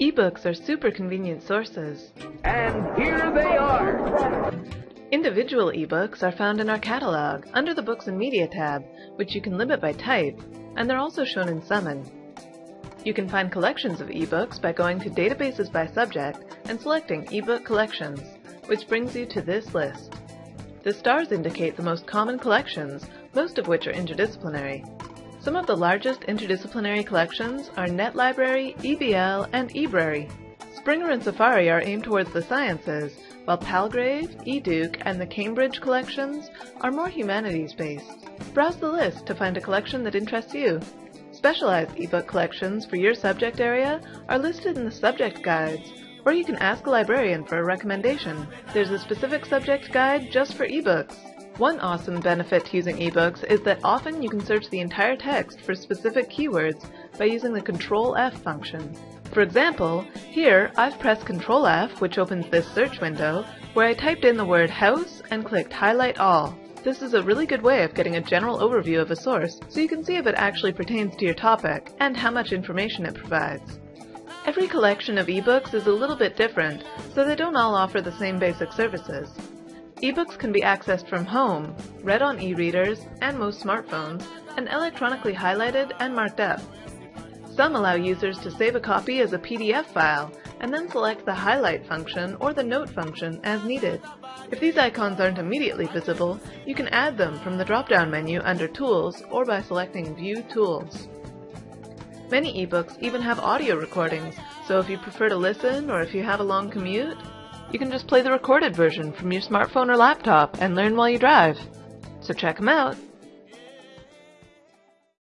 Ebooks are super convenient sources. And here they are. Individual ebooks are found in our catalog under the Books and Media tab, which you can limit by type, and they're also shown in Summon. You can find collections of ebooks by going to Databases by Subject and selecting Ebook Collections, which brings you to this list. The stars indicate the most common collections, most of which are interdisciplinary. Some of the largest interdisciplinary collections are NetLibrary, EBL, and eBrary. Springer and Safari are aimed towards the sciences, while Palgrave, eDuke, and the Cambridge collections are more humanities-based. Browse the list to find a collection that interests you. Specialized ebook collections for your subject area are listed in the subject guides, or you can ask a librarian for a recommendation. There's a specific subject guide just for ebooks. One awesome benefit to using ebooks is that often you can search the entire text for specific keywords by using the Control F function. For example, here I've pressed Control F, which opens this search window, where I typed in the word house and clicked Highlight All. This is a really good way of getting a general overview of a source, so you can see if it actually pertains to your topic, and how much information it provides. Every collection of ebooks is a little bit different, so they don't all offer the same basic services. Ebooks can be accessed from home, read on e-readers and most smartphones, and electronically highlighted and marked up. Some allow users to save a copy as a PDF file and then select the highlight function or the note function as needed. If these icons aren't immediately visible, you can add them from the drop-down menu under Tools or by selecting View Tools. Many ebooks even have audio recordings, so if you prefer to listen or if you have a long commute, you can just play the recorded version from your smartphone or laptop and learn while you drive. So check them out.